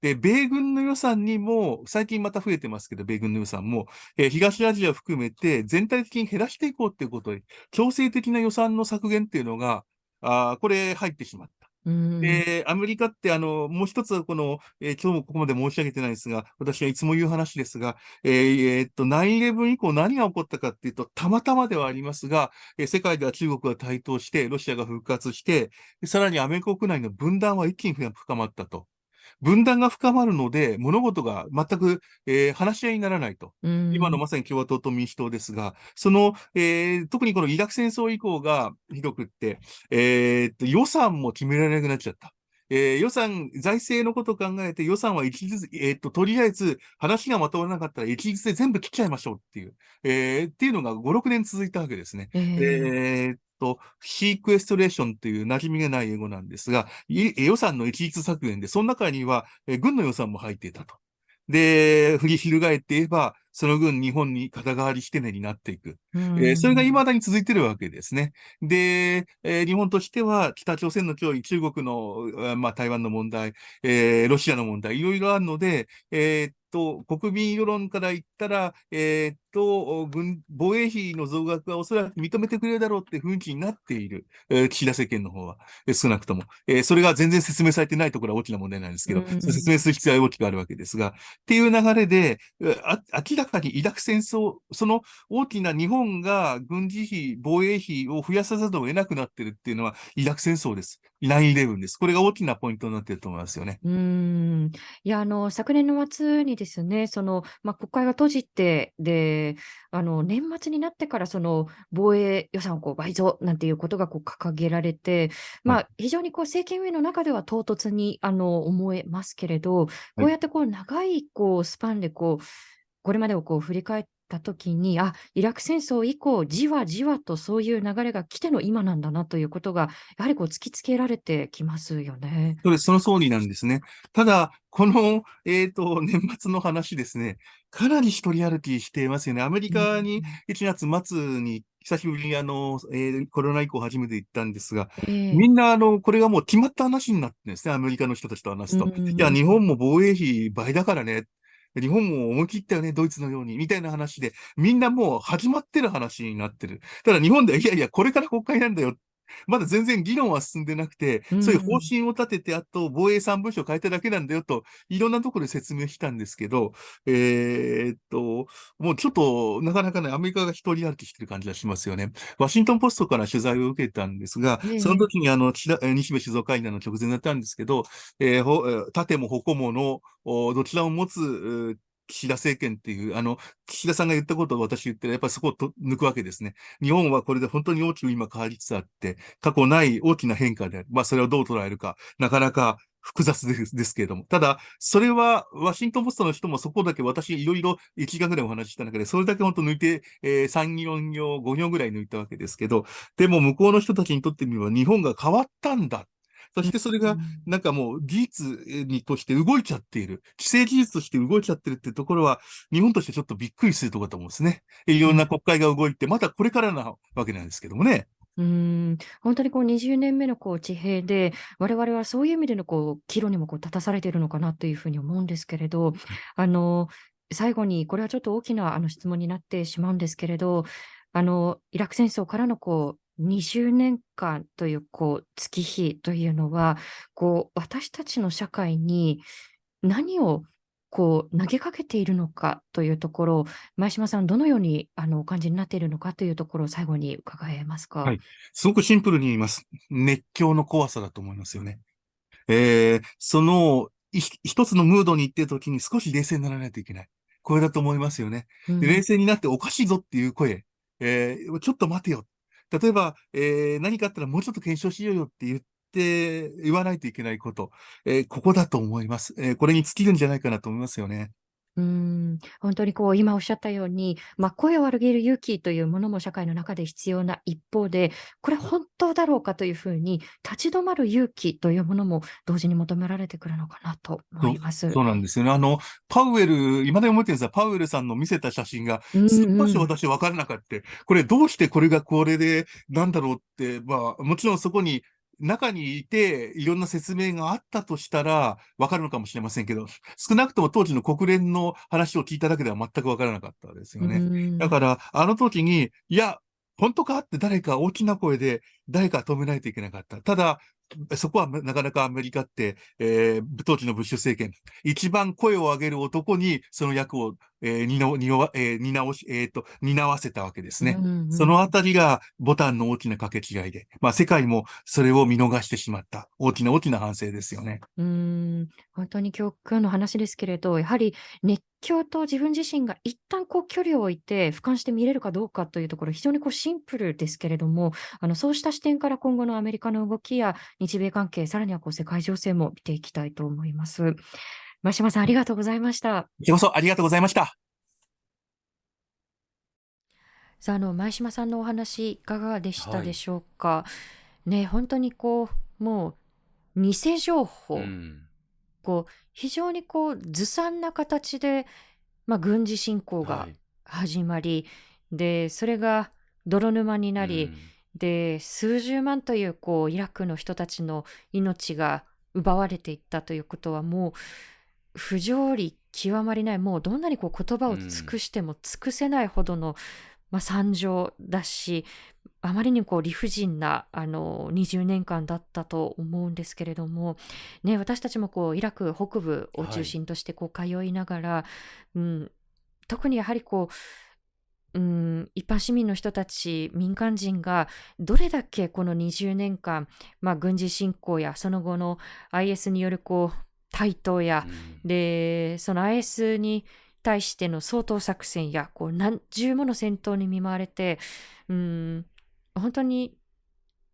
で、米軍の予算にも、最近また増えてますけど、米軍の予算も、えー、東アジア含めて全体的に減らしていこうっていうことで、強制的な予算の削減っていうのが、あこれ入ってしまった。で、アメリカって、あの、もう一つ、この、えー、今日もここまで申し上げてないですが、私はいつも言う話ですが、えー、えー、っと、9-11以降何が起こったかっていうと、たまたまではありますが、えー、世界では中国が台頭して、ロシアが復活して、さらにアメリカ国内の分断は一気に深まったと。分断が深まるので、物事が全く、えー、話し合いにならないと。今のまさに共和党と民主党ですが、その、えー、特にこのイラク戦争以降がひどくって、えー、っと予算も決められなくなっちゃった。えー、予算、財政のことを考えて予算は一律、えー、っと、とりあえず話がまとまらなかったら一律で全部切っちゃいましょうっていう、えー、っていうのが5、6年続いたわけですね。えー、えーと、シークエストレーションという馴染みがない英語なんですが、予算の一律削減で、その中には、軍の予算も入っていたと。で、振り翻って言えば、その分日本に肩代わりしてねになっていく。えー、それが未だに続いてるわけですね。で、えー、日本としては北朝鮮の脅威、中国の、まあ、台湾の問題、えー、ロシアの問題、いろいろあるので、えー、と、国民世論から言ったら、えー、っと、軍、防衛費の増額はおそらく認めてくれるだろうって雰囲気になっている、えー、岸田政権の方は、えー、少なくとも、えー。それが全然説明されてないところは大きな問題なんですけど、説明する必要は大きくあるわけですが、っていう流れで、あ明らかにイラク戦争、その大きな日本が軍事費、防衛費を増やさざるを得なくなってるっていうのは、イラク戦争です。9-11です。これが大きなポイントになっていると思いますよね。うん。いや、あの、昨年の末にですね、その、まあ、国会が閉じて、で、あの、年末になってから、その、防衛予算をこう倍増なんていうことがこう掲げられて、まあ、非常にこう政権運営の中では唐突に、あの、思えますけれど、こうやってこう長いこうスパンでこう、これまでをこう振り返った時に、あ、イラク戦争以降、じわじわとそういう流れが来ての今なんだなということが、やはりこう突きつけられてきますよね。そうです、その通りなんですね。ただ、この、えっ、ー、と、年末の話ですね、かなり一人歩きしていますよね。アメリカに1月末に久しぶりにあの、えー、コロナ以降初めて行ったんですが、えー、みんなあの、これがもう決まった話になってですね、アメリカの人たちと話すと。いや、日本も防衛費倍だからね。日本も思い切ったよね、ドイツのように、みたいな話で、みんなもう始まってる話になってる。ただ日本では、いやいや、これから国会なんだよ まだ全然議論は進んでなくて、そういう方針を立てて、あと防衛3文書を変えただけなんだよと、いろんなところで説明したんですけど、えー、っと、もうちょっと、なかなかね、アメリカが一人歩きしてる感じがしますよね。ワシントンポストから取材を受けたんですが、その時にあの、西部静岡会談の直前だったんですけど、えー、盾も矛もの、どちらを持つ岸田政権っていう、あの、岸田さんが言ったことを私言って、やっぱりそこをと抜くわけですね。日本はこれで本当に大きく今変わりつつあって、過去ない大きな変化である。まあ、それをどう捉えるか、なかなか複雑ですけれども。ただ、それは、ワシントンポストの人もそこだけ私いろいろ1時間ぐらいお話しした中で、それだけ本当抜いて、えー、3、4行、5行ぐらい抜いたわけですけど、でも向こうの人たちにとってみれば日本が変わったんだそしてそれが、なんかもう技術にとして動いちゃっている。既成技術として動いちゃってるっていうところは、日本としてちょっとびっくりするところだと思うんですね。いろんな国会が動いて、またこれからなわけなんですけどもね。うん、本当にこう20年目のこう地平で、我々はそういう意味でのこう岐路にもこう立たされているのかなというふうに思うんですけれど、あの最後にこれはちょっと大きなあの質問になってしまうんですけれど、あのイラク戦争からのこう20年間というこう月日というのは、こう私たちの社会に何をこう投げかけているのかというところ前島さん、どのようにあのお感じになっているのかというところを最後に伺えますか？はい。すごくシンプルに言います。熱狂の怖さだと思いますよね。えー、その一つのムードに行っているときに少し冷静にならないといけない。これだと思いますよね。で冷静になっておかしいぞっていう声、えー、ちょっと待てよ。例えば、えー、何かあったらもうちょっと検証しようよって言って、言わないといけないこと、えー、ここだと思います。えー、これに尽きるんじゃないかなと思いますよね。うん、本当にこう今おっしゃったように、まあ、声を上げる勇気というものも社会の中で必要な一方で、これ本当だろうかというふうに立ち止まる勇気というものも同時に求められてくるのかなと思います。そうなんですよね。あの、パウエル、今でも覚えてるんですが、パウエルさんの見せた写真が、少し私分からなかった。これどうしてこれがこれでなんだろうって、まあ、もちろんそこに中にいて、いろんな説明があったとしたら、わかるのかもしれませんけど、少なくとも当時の国連の話を聞いただけでは全くわからなかったですよね。だから、あの時に、いや、本当かって誰か大きな声で誰か止めないといけなかった。ただ、そこはなかなかアメリカって、えー、当時のブッシュ政権、一番声を上げる男にその役をえー、担担えー、担し、えっ、ー、と、担わせたわけですね。うんうん、そのあたりがボタンの大きな掛け違いで、まあ世界もそれを見逃してしまった大きな大きな反省ですよね。うん、本当に今日今日の話ですけれど、やはり熱狂と自分自身が一旦こう距離を置いて俯瞰して見れるかどうかというところ、非常にこうシンプルですけれども、あのそうした視点から今後のアメリカの動きや日米関係、さらにはこう世界情勢も見ていきたいと思います。真島さん、ありがとうございました。こちこそありがとうございました。さあ、あの、前島さんのお話、いかがでしたでしょうか？はい、ね、本当にこう、もう、偽情報、うん、こう、非常にこう、ずさんな形で、まあ、軍事侵攻がはい始まり、でそれが泥沼になり、うんで数十万というこうイラクの人たちの命が奪われていったということはもう不条理極まりないもうどんなにこう言葉を尽くしても尽くせないほどの、まあ、惨状だしあまりにこう理不尽なあの20年間だったと思うんですけれども、ね、私たちもこうイラク北部を中心としてこう通いながら、うん、特にやはりこううん、一般市民の人たち民間人がどれだけこの20年間、まあ、軍事侵攻やその後の IS によるこう台頭や、うんでその IS に対しての掃討作戦やこう何重もの戦闘に見舞われてうん本当に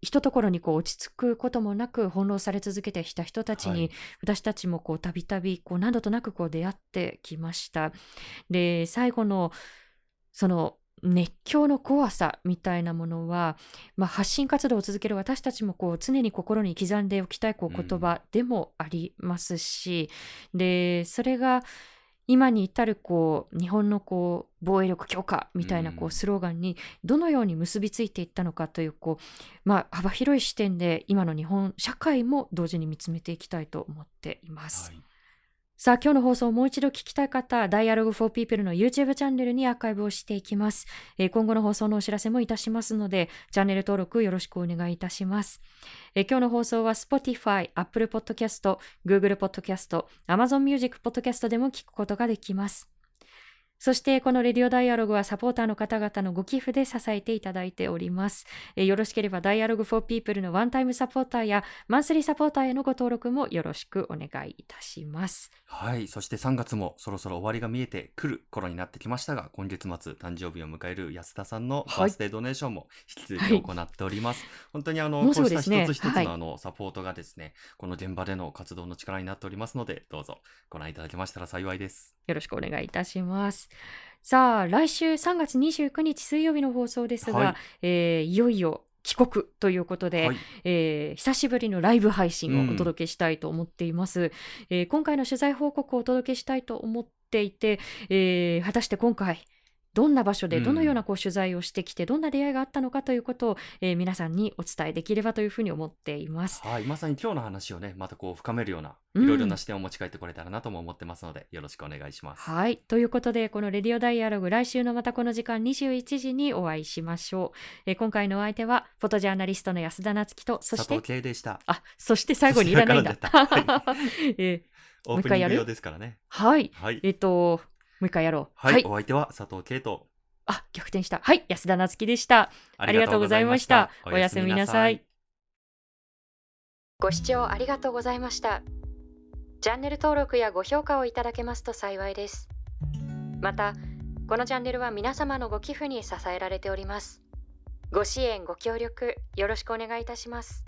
ひとところにこう落ち着くこともなく翻弄され続けてきた人たちに、はい私たちもこうたびたびこう何度となくこう出会ってきました。で最後のその熱狂の怖さみたいなものは、まあ、発信活動を続ける私たちもこう常に心に刻んでおきたいこううん。言葉でもありますし、でそれが今に至るこう日本のこう防衛力強化みたいなこううんスローガンにどのように結びついていったのかというこう、まあ、幅広い視点で今の日本社会も同時に見つめていきたいと思っています。はいさあ、今日の放送をもう一度聞きたい方、Dialogue for People の YouTube チャンネルにアーカイブをしていきます。えー今後の放送のお知らせもいたしますので、チャンネル登録よろしくお願いいたします。えー今日の放送は Spotify、Apple Podcast、Google Podcast、Amazon Music Podcast でも聞くことができます。そして、このレディオダイアログはサポーターの方々のご寄付で支えていただいております。えーよろしければ Dialogue for People のワンタイムサポーターやマンスリーサポーターへのご登録もよろしくお願いいたします。はい。そして3月もそろそろ終わりが見えてくる頃になってきましたが、今月末誕生日を迎える安田さんのはいバースデードネーションも引き続はいき行っております。本当にあの、もうすこうした一つ一つはいのあの、サポートがですね、この現場での活動の力になっておりますので、どうぞご覧いただけましたら幸いです。よろしくお願いいたします。さあ、来週3月29日水曜日の放送ですが、はいいえーいよいよ帰国ということで、はい。えー久しぶりのライブ配信をお届けしたいと思っています。えー今回の取材報告をお届けしたいと思っていて、えー果たして今回、どんな場所でうんどのようなこう取材をしてきて、どんな出会いがあったのかということを、えー皆さんにお伝えできればというふうに思っています。はい。まさに今日の話をね、またこう深めるような、うんいろいろな視点を持ち帰ってこれたらなとも思ってますので、よろしくお願いします。はい。ということで、このレディオダイアログ、来週のまたこの時間21時にお会いしましょう。えー今回のお相手は、フォトジャーナリストの安田なつきと、そして佐藤、圭でした。あ、そして最後にいらないんだ。もう一回やる？ープニング用ですからね。はい。はい。えっと、もう一回やろう。はい。お相手は佐藤圭と、あ、逆転した。はい。安田なつきでした。ありがとうございましたおやすみなさい。ご視聴ありがとうございました。チャンネル登録やご評価をいただけますと幸いです。また、このチャンネルは皆様のご寄付に支えられております。ご支援、ご協力、よろしくお願いいたします。